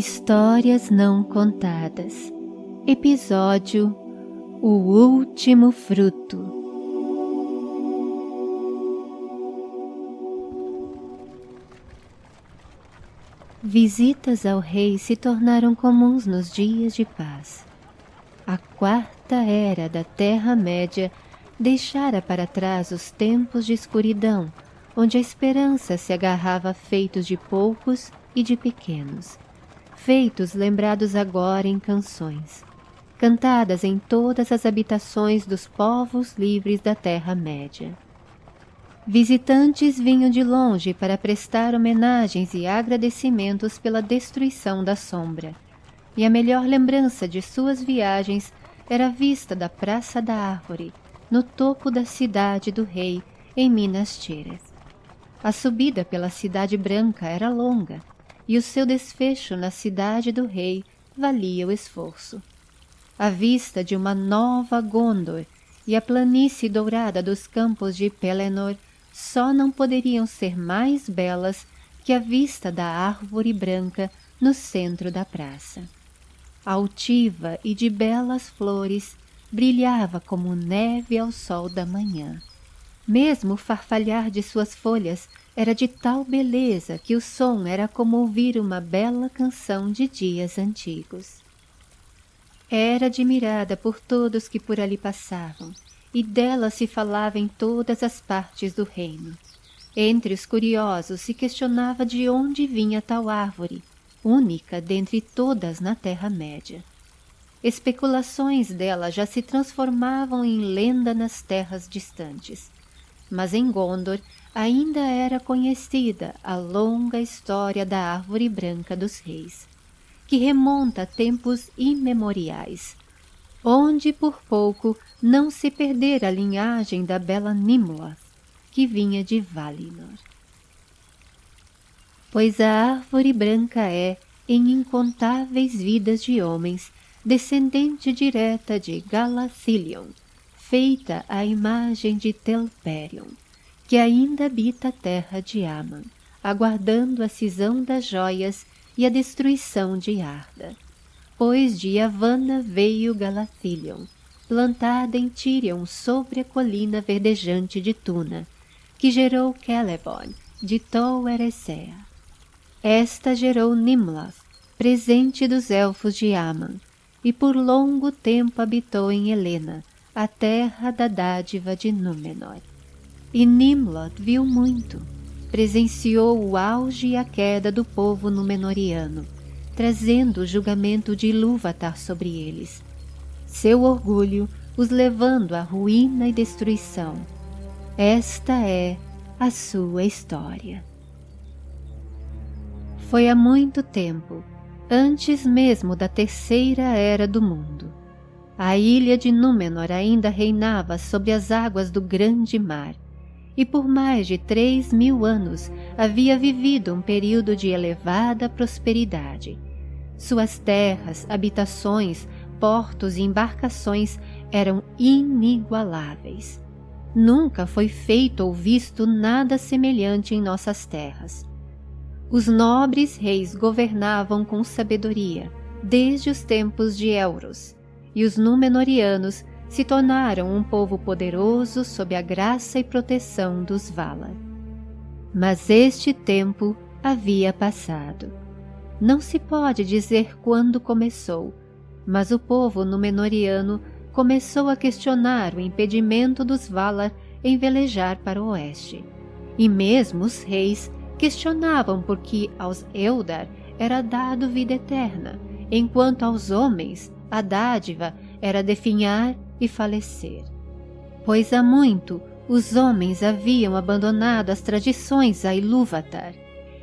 Histórias Não Contadas. Episódio O Último Fruto. Visitas ao rei se tornaram comuns nos dias de paz. A quarta era da Terra-média deixara para trás os tempos de escuridão, onde a esperança se agarrava a feitos de poucos e de pequenos, feitos lembrados agora em canções, cantadas em todas as habitações dos povos livres da Terra-média. Visitantes vinham de longe para prestar homenagens e agradecimentos pela destruição da sombra, e a melhor lembrança de suas viagens era a vista da Praça da Árvore, no topo da cidade do rei, em Minas Tirith. A subida pela Cidade Branca era longa, e o seu desfecho na cidade do rei valia o esforço. A vista de uma nova Gondor e a planície dourada dos campos de Pelennor só não poderiam ser mais belas que a vista da árvore branca no centro da praça. Altiva e de belas flores, brilhava como neve ao sol da manhã. Mesmo o farfalhar de suas folhas era de tal beleza que o som era como ouvir uma bela canção de dias antigos. Era admirada por todos que por ali passavam, e dela se falava em todas as partes do reino. Entre os curiosos se questionava de onde vinha tal árvore, única dentre todas na Terra-média. Especulações dela já se transformavam em lenda nas terras distantes, mas em Gondor ainda era conhecida a longa história da árvore branca dos reis, que remonta a tempos imemoriais, onde por pouco não se perdera a linhagem da bela Nimloth, que vinha de Valinor. Pois a árvore branca é, em incontáveis vidas de homens, descendente direta de Galathilion, feita à imagem de Telperion, que ainda habita a terra de Aman, aguardando a cisão das joias e a destruição de Arda. Pois de Yavanna veio Galathilion, plantada em Tirion sobre a colina verdejante de Tuna, que gerou Celeborn, de Tol Eressëa. Esta gerou Nimloth, presente dos elfos de Aman, e por longo tempo habitou em Helena, a terra da dádiva de Númenor. E Nimlod viu muito, presenciou o auge e a queda do povo númenoriano, trazendo o julgamento de Ilúvatar sobre eles, seu orgulho os levando à ruína e destruição. Esta é a sua história. Foi há muito tempo antes mesmo da terceira era do mundo. A ilha de Númenor ainda reinava sobre as águas do grande mar, e por mais de três mil anos havia vivido um período de elevada prosperidade. Suas terras, habitações, portos e embarcações eram inigualáveis. Nunca foi feito ou visto nada semelhante em nossas terras. Os nobres reis governavam com sabedoria, desde os tempos de Elros, e os Númenóreanos se tornaram um povo poderoso sob a graça e proteção dos Valar. Mas este tempo havia passado. Não se pode dizer quando começou, mas o povo Númenóreano começou a questionar o impedimento dos Valar em velejar para o oeste, e mesmo os reis questionavam por que aos Eldar era dado vida eterna, enquanto aos homens a dádiva era definhar e falecer. Pois há muito os homens haviam abandonado as tradições a Ilúvatar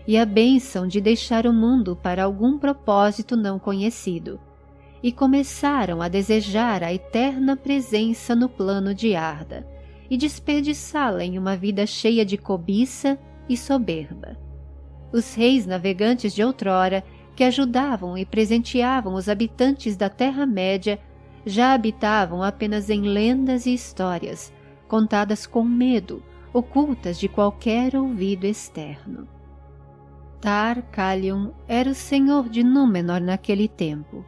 e a bênção de deixar o mundo para algum propósito não conhecido, e começaram a desejar a eterna presença no plano de Arda e desperdiçá-la em uma vida cheia de cobiça e soberba. Os reis navegantes de outrora, que ajudavam e presenteavam os habitantes da Terra-média, já habitavam apenas em lendas e histórias, contadas com medo, ocultas de qualquer ouvido externo. Tar Kalion era o senhor de Númenor naquele tempo.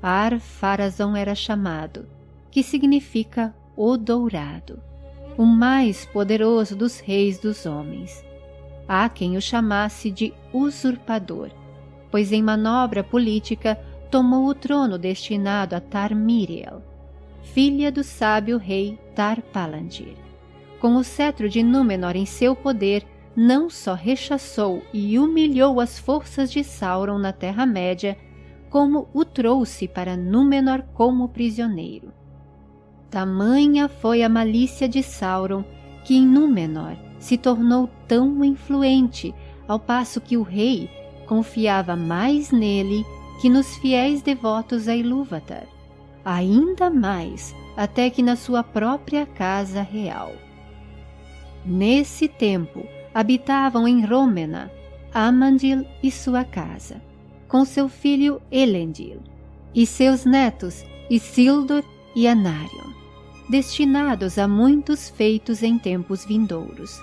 Ar Pharazôn era chamado, que significa o dourado, o mais poderoso dos reis dos homens. Há quem o chamasse de usurpador, pois em manobra política tomou o trono destinado a Tar Miriel, filha do sábio rei Tar Palantir. Com o cetro de Númenor em seu poder, não só rechaçou e humilhou as forças de Sauron na Terra-média, como o trouxe para Númenor como prisioneiro. Tamanha foi a malícia de Sauron que em Númenor se tornou tão influente, ao passo que o rei confiava mais nele que nos fiéis devotos a Ilúvatar, ainda mais até que na sua própria casa real. Nesse tempo, habitavam em Rômena Amandil e sua casa, com seu filho Elendil, e seus netos Isildur e Anarion, destinados a muitos feitos em tempos vindouros.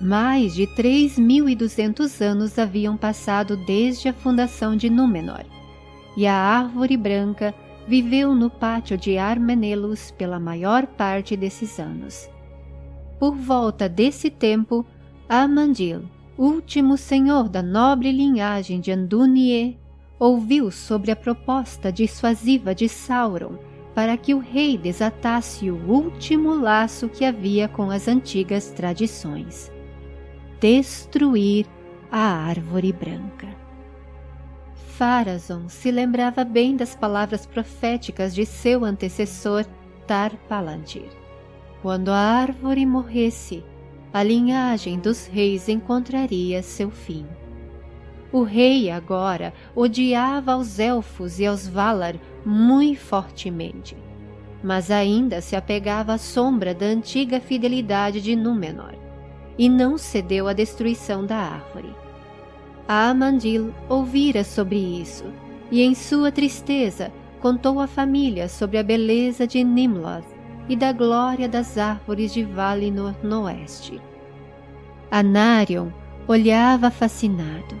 Mais de três mil e duzentos anos haviam passado desde a fundação de Númenor, e a árvore branca viveu no pátio de Armenelos pela maior parte desses anos. Por volta desse tempo, Amandil, último senhor da nobre linhagem de Andunie, ouviu sobre a proposta dissuasiva de Sauron para que o rei desatasse o último laço que havia com as antigas tradições. Destruir a árvore branca. Pharazôn se lembrava bem das palavras proféticas de seu antecessor Tar Palantir. Quando a árvore morresse, a linhagem dos reis encontraria seu fim. O rei agora odiava aos elfos e aos Valar muito fortemente, mas ainda se apegava à sombra da antiga fidelidade de Númenor e não cedeu à destruição da árvore. Amandil ouvira sobre isso e, em sua tristeza, contou à família sobre a beleza de Nimloth e da glória das árvores de Valinor no oeste. Anarion olhava fascinado,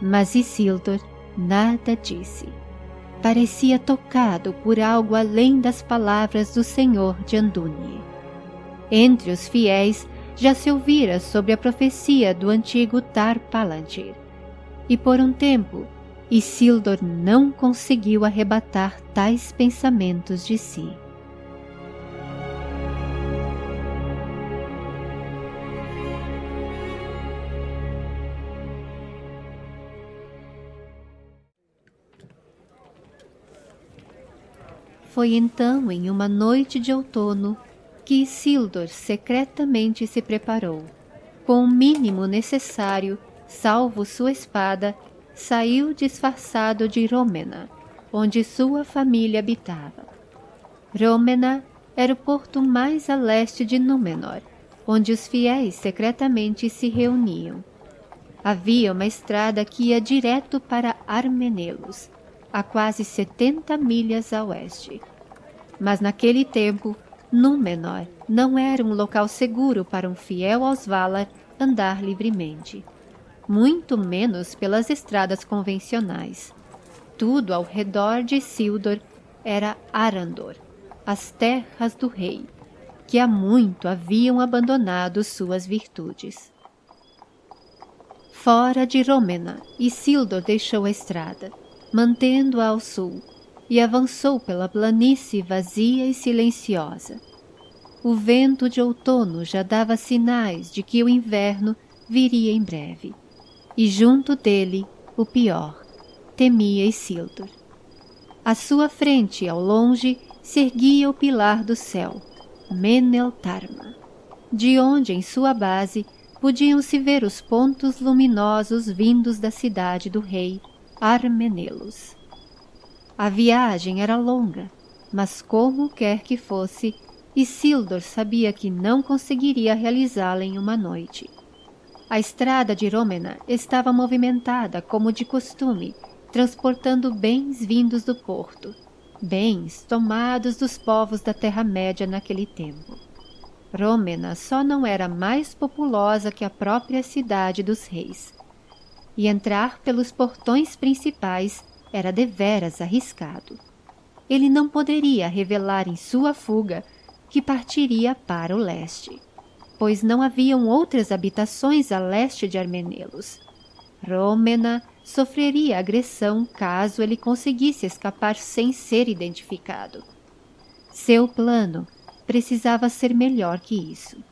mas Isildur nada disse. Parecia tocado por algo além das palavras do Senhor de Andúnie. Entre os fiéis já se ouvira sobre a profecia do antigo Tar Palantir, e por um tempo Isildur não conseguiu arrebatar tais pensamentos de si. Foi então em uma noite de outono que Isildur secretamente se preparou. Com o mínimo necessário, salvo sua espada, saiu disfarçado de Rômena, onde sua família habitava. Rômena era o porto mais a leste de Númenor, onde os fiéis secretamente se reuniam. Havia uma estrada que ia direto para Armenelos, a quase 70 milhas a oeste. Mas naquele tempo, Númenor não era um local seguro para um fiel aos Valar andar livremente, muito menos pelas estradas convencionais. Tudo ao redor de Sildor era Arandor, as terras do rei, que há muito haviam abandonado suas virtudes. Fora de Rômena, Isildur deixou a estrada mantendo-a ao sul, e avançou pela planície vazia e silenciosa. O vento de outono já dava sinais de que o inverno viria em breve, e junto dele, o pior, temia Isildur. À sua frente, ao longe, se erguia o pilar do céu, Meneltarma, de onde, em sua base, podiam-se ver os pontos luminosos vindos da cidade do rei, Armenelos. A viagem era longa, mas como quer que fosse, Isildur sabia que não conseguiria realizá-la em uma noite. A estrada de Rômena estava movimentada como de costume, transportando bens vindos do porto, bens tomados dos povos da Terra-média naquele tempo. Rômena só não era mais populosa que a própria cidade dos reis, e entrar pelos portões principais era deveras arriscado. Ele não poderia revelar em sua fuga que partiria para o leste, pois não haviam outras habitações a leste de Armenelos. Rômena sofreria agressão caso ele conseguisse escapar sem ser identificado. Seu plano precisava ser melhor que isso.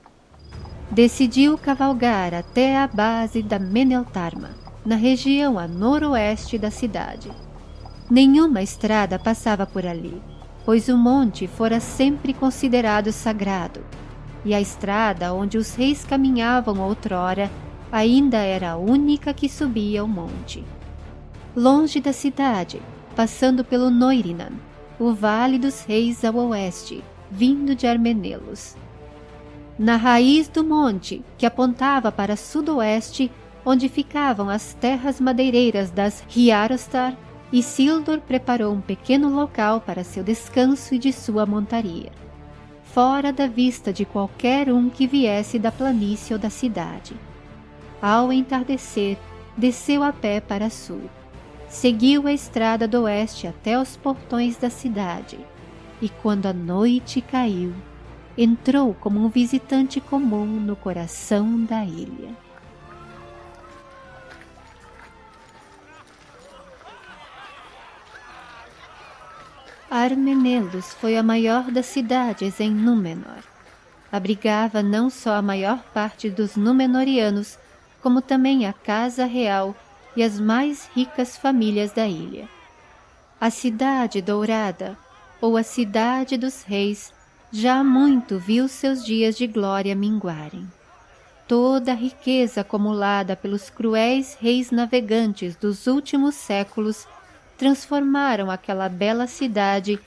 Decidiu cavalgar até a base da Meneltarma, na região a noroeste da cidade. Nenhuma estrada passava por ali, pois o monte fora sempre considerado sagrado, e a estrada onde os reis caminhavam outrora ainda era a única que subia o monte. Longe da cidade, passando pelo Noirinan, o Vale dos Reis ao oeste, vindo de Armenelos. Na raiz do monte, que apontava para sudoeste, onde ficavam as terras madeireiras das Riarostar, Isildur preparou um pequeno local para seu descanso e de sua montaria, fora da vista de qualquer um que viesse da planície ou da cidade. Ao entardecer, desceu a pé para sul. Seguiu a estrada do oeste até os portões da cidade, e quando a noite caiu, entrou como um visitante comum no coração da ilha. Armenelos foi a maior das cidades em Númenor. Abrigava não só a maior parte dos Númenorianos, como também a casa real e as mais ricas famílias da ilha. A cidade dourada, ou a cidade dos reis, já muito viu seus dias de glória minguarem. Toda a riqueza acumulada pelos cruéis reis navegantes dos últimos séculos transformaram aquela bela cidade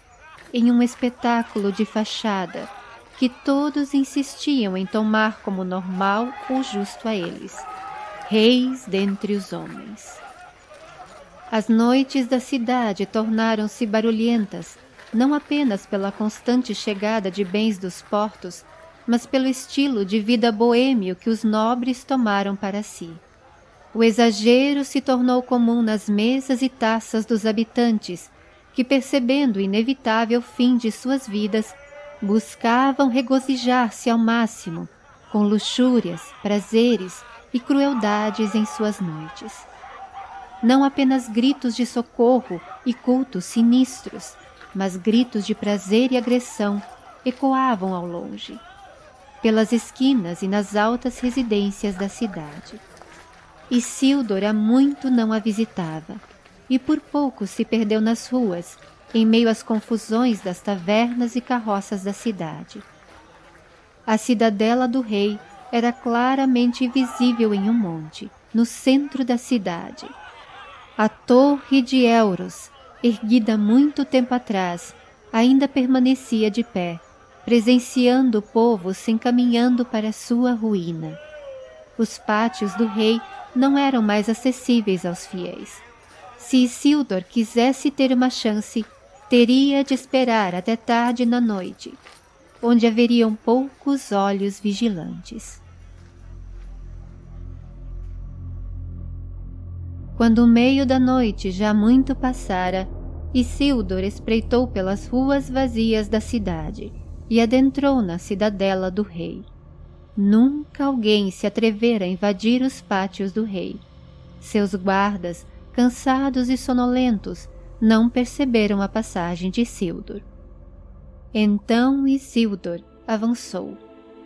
em um espetáculo de fachada que todos insistiam em tomar como normal ou justo a eles reis dentre os homens. As noites da cidade tornaram-se barulhentas, não apenas pela constante chegada de bens dos portos, mas pelo estilo de vida boêmio que os nobres tomaram para si. O exagero se tornou comum nas mesas e taças dos habitantes, que, percebendo o inevitável fim de suas vidas, buscavam regozijar-se ao máximo, com luxúrias, prazeres e crueldades em suas noites. Não apenas gritos de socorro e cultos sinistros, mas gritos de prazer e agressão ecoavam ao longe, pelas esquinas e nas altas residências da cidade. Isildur há muito não a visitava, e por pouco se perdeu nas ruas, em meio às confusões das tavernas e carroças da cidade. A cidadela do rei era claramente visível em um monte, no centro da cidade. A torre de Euros, erguida muito tempo atrás, ainda permanecia de pé, presenciando o povo se encaminhando para sua ruína. Os pátios do rei não eram mais acessíveis aos fiéis. Se Isildur quisesse ter uma chance, teria de esperar até tarde na noite, onde haveriam poucos olhos vigilantes. Quando o meio da noite já muito passara, Isildur espreitou pelas ruas vazias da cidade e adentrou na cidadela do rei. Nunca alguém se atrevera a invadir os pátios do rei. Seus guardas, cansados e sonolentos, não perceberam a passagem de Isildur. Então Isildur avançou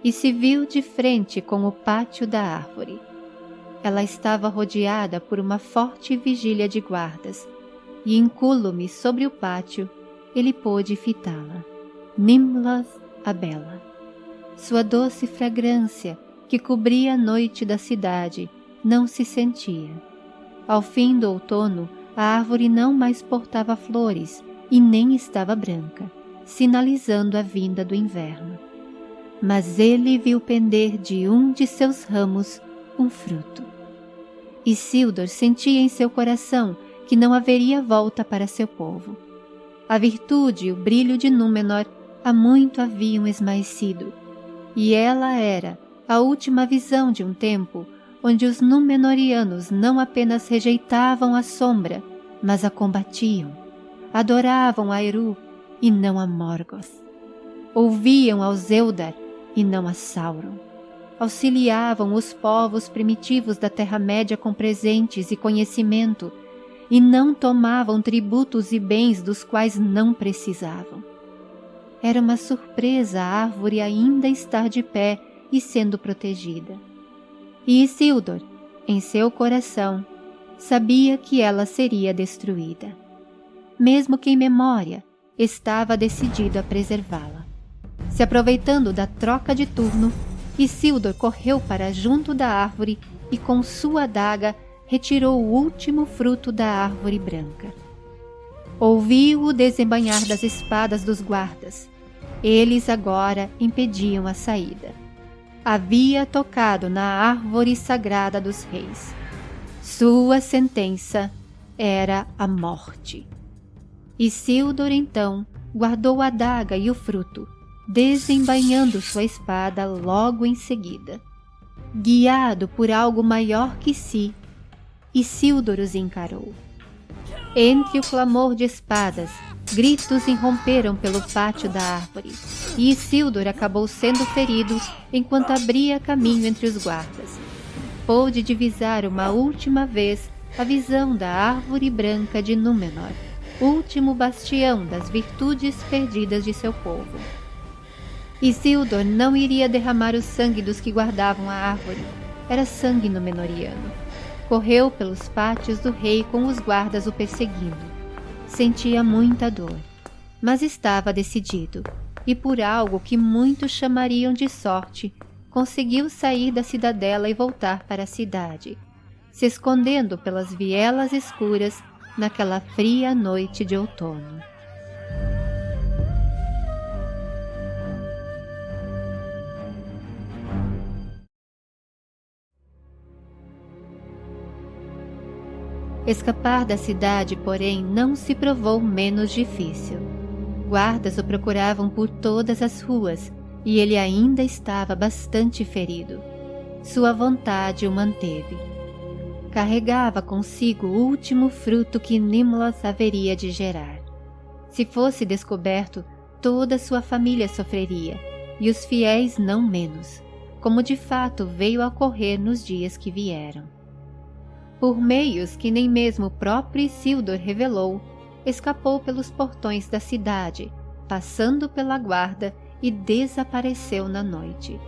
e se viu de frente com o pátio da árvore. Ela estava rodeada por uma forte vigília de guardas, e incúlume sobre o pátio, ele pôde fitá-la. Nimlas a Bela. Sua doce fragrância, que cobria a noite da cidade, não se sentia. Ao fim do outono, a árvore não mais portava flores e nem estava branca, sinalizando a vinda do inverno. Mas ele viu pender de um de seus ramos um fruto. Isildur sentia em seu coração que não haveria volta para seu povo. A virtude e o brilho de Númenor há muito haviam esmaecido, e ela era a última visão de um tempo onde os Númenóreanos não apenas rejeitavam a sombra, mas a combatiam. Adoravam a Eru e não a Morgoth. Ouviam ao Zeldar e não a Sauron. Auxiliavam os povos primitivos da Terra-média com presentes e conhecimento, e não tomavam tributos e bens dos quais não precisavam. Era uma surpresa a árvore ainda estar de pé e sendo protegida. E Isildur, em seu coração, sabia que ela seria destruída. Mesmo que em memória, estava decidido a preservá-la. Se aproveitando da troca de turno, Isildur correu para junto da árvore e com sua adaga retirou o último fruto da árvore branca. Ouviu o desembanhar das espadas dos guardas. Eles agora impediam a saída. Havia tocado na árvore sagrada dos reis. Sua sentença era a morte. Isildur então guardou a adaga e o fruto, desembainhando sua espada logo em seguida. Guiado por algo maior que si, Isildur os encarou. Entre o clamor de espadas, gritos irromperam pelo pátio da árvore, e Isildur acabou sendo ferido enquanto abria caminho entre os guardas. Pôde divisar uma última vez a visão da árvore branca de Númenor, último bastião das virtudes perdidas de seu povo. Isildur não iria derramar o sangue dos que guardavam a árvore. Era sangue Númenoriano. Correu pelos pátios do rei com os guardas o perseguindo. Sentia muita dor, mas estava decidido, e por algo que muitos chamariam de sorte, conseguiu sair da cidadela e voltar para a cidade, se escondendo pelas vielas escuras naquela fria noite de outono. Escapar da cidade, porém, não se provou menos difícil. Guardas o procuravam por todas as ruas e ele ainda estava bastante ferido. Sua vontade o manteve. Carregava consigo o último fruto que Nimlos haveria de gerar. Se fosse descoberto, toda sua família sofreria, e os fiéis não menos, como de fato veio a ocorrer nos dias que vieram por meios que nem mesmo o próprio Isildur revelou, escapou pelos portões da cidade, passando pela guarda e desapareceu na noite,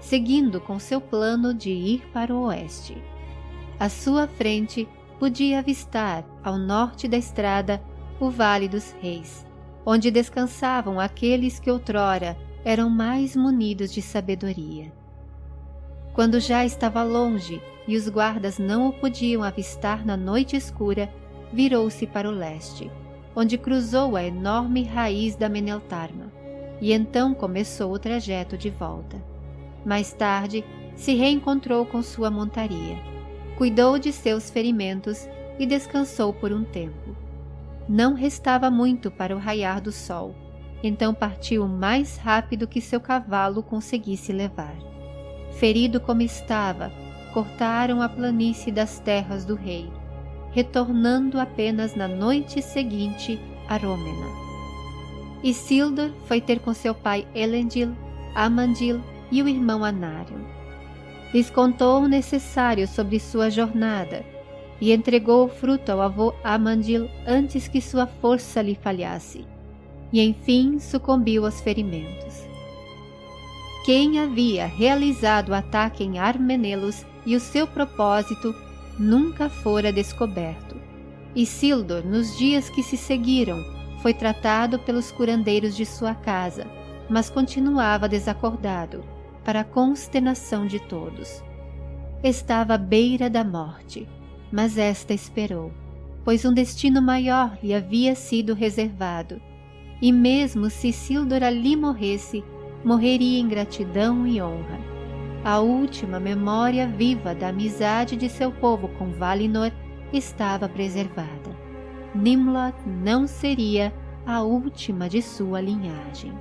seguindo com seu plano de ir para o oeste. À sua frente podia avistar, ao norte da estrada, o Vale dos Reis, onde descansavam aqueles que outrora eram mais munidos de sabedoria. Quando já estava longe e os guardas não o podiam avistar na noite escura, virou-se para o leste, onde cruzou a enorme raiz da Meneltarma, e então começou o trajeto de volta. Mais tarde, se reencontrou com sua montaria, cuidou de seus ferimentos e descansou por um tempo. Não restava muito para o raiar do sol, então partiu o mais rápido que seu cavalo conseguisse levar ferido como estava, cortaram a planície das terras do rei, retornando apenas na noite seguinte a Rômena. Isildur foi ter com seu pai Elendil, Amandil e o irmão Anarion. Lhes contou o necessário sobre sua jornada e entregou o fruto ao avô Amandil antes que sua força lhe falhasse, e enfim sucumbiu aos ferimentos quem havia realizado o ataque em Armenelos e o seu propósito nunca fora descoberto. Isildur, nos dias que se seguiram, foi tratado pelos curandeiros de sua casa, mas continuava desacordado, para a consternação de todos. Estava à beira da morte, mas esta esperou, pois um destino maior lhe havia sido reservado, e mesmo se Isildur ali morresse, morreria em gratidão e honra. A última memória viva da amizade de seu povo com Valinor estava preservada. Nimlot não seria a última de sua linhagem.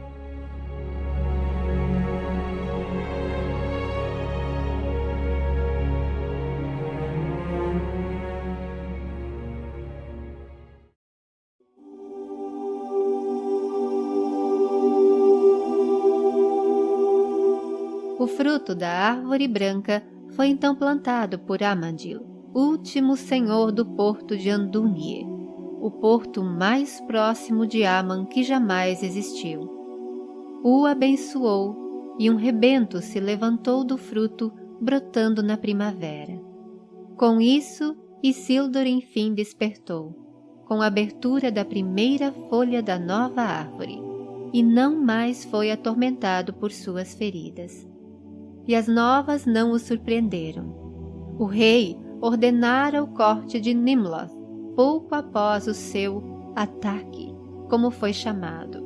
O fruto da árvore branca foi então plantado por Amandil, último senhor do porto de Andunie, o porto mais próximo de Aman que jamais existiu. O abençoou e um rebento se levantou do fruto, brotando na primavera. Com isso, Isildur enfim despertou, com a abertura da primeira folha da nova árvore, e não mais foi atormentado por suas feridas. E as novas não o surpreenderam. O rei ordenara o corte de Nimloth pouco após o seu ataque, como foi chamado,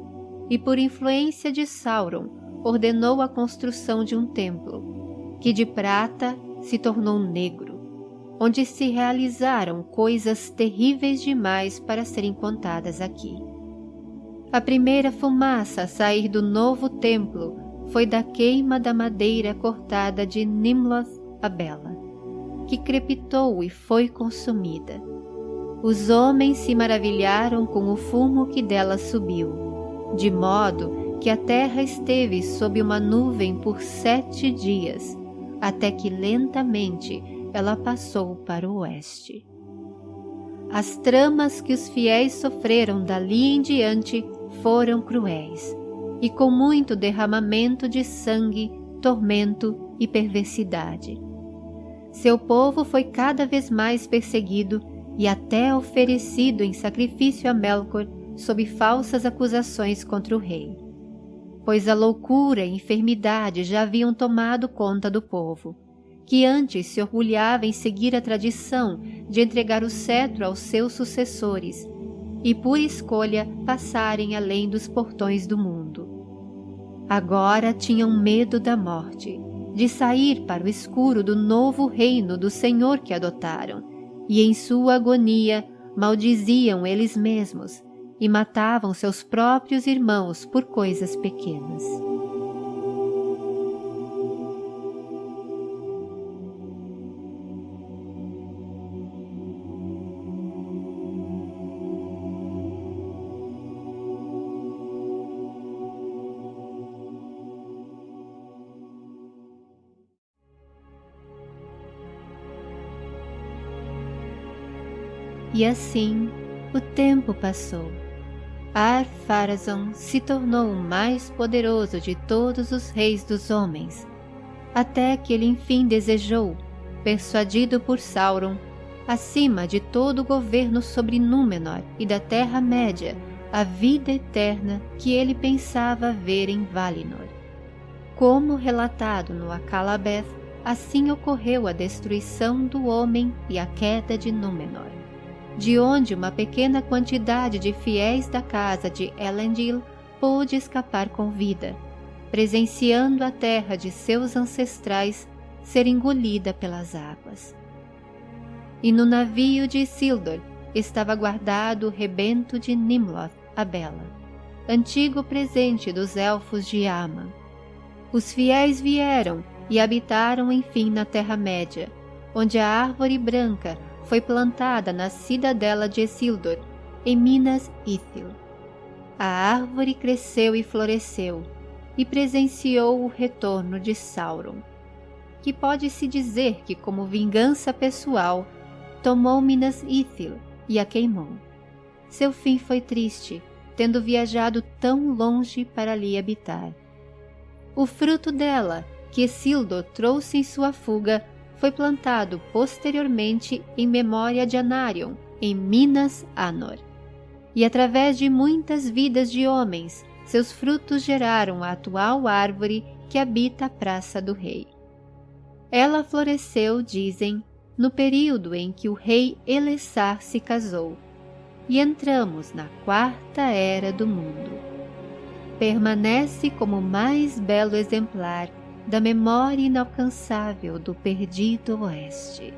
e por influência de Sauron ordenou a construção de um templo, que de prata se tornou negro onde se realizaram coisas terríveis demais para serem contadas aqui. A primeira fumaça a sair do novo templo foi da queima da madeira cortada de Nimloth a Bela, que crepitou e foi consumida. Os homens se maravilharam com o fumo que dela subiu, de modo que a terra esteve sob uma nuvem por sete dias, até que lentamente ela passou para o oeste. As tramas que os fiéis sofreram dali em diante foram cruéis, e com muito derramamento de sangue, tormento e perversidade. Seu povo foi cada vez mais perseguido e até oferecido em sacrifício a Melkor sob falsas acusações contra o rei. Pois a loucura e enfermidade já haviam tomado conta do povo que antes se orgulhava em seguir a tradição de entregar o cetro aos seus sucessores e, por escolha, passarem além dos portões do mundo. Agora tinham medo da morte, de sair para o escuro do novo reino do Senhor que adotaram, e em sua agonia maldiziam eles mesmos e matavam seus próprios irmãos por coisas pequenas. E assim o tempo passou. Ar-Pharazôn se tornou o mais poderoso de todos os reis dos homens, até que ele enfim desejou, persuadido por Sauron, acima de todo o governo sobre Númenor e da Terra-média, a vida eterna que ele pensava ver em Valinor. Como relatado no Akalabeth, assim ocorreu a destruição do homem e a queda de Númenor de onde uma pequena quantidade de fiéis da casa de Elendil pôde escapar com vida, presenciando a terra de seus ancestrais ser engolida pelas águas. E no navio de Isildur estava guardado o rebento de Nimloth, a Bela, antigo presente dos elfos de Ama. Os fiéis vieram e habitaram enfim na Terra-média, onde a árvore branca foi plantada na cidadela de Isildur, em Minas Ithil. A árvore cresceu e floresceu, e presenciou o retorno de Sauron, que pode-se dizer que, como vingança pessoal, tomou Minas Ithil e a queimou. Seu fim foi triste, tendo viajado tão longe para ali habitar. O fruto dela, que Isildur trouxe em sua fuga, foi plantado posteriormente em memória de Anarion, em Minas Anor. E através de muitas vidas de homens, seus frutos geraram a atual árvore que habita a Praça do Rei. Ela floresceu, dizem, no período em que o rei Elessar se casou, e entramos na quarta era do mundo. Permanece como o mais belo exemplar da memória inalcançável do perdido oeste.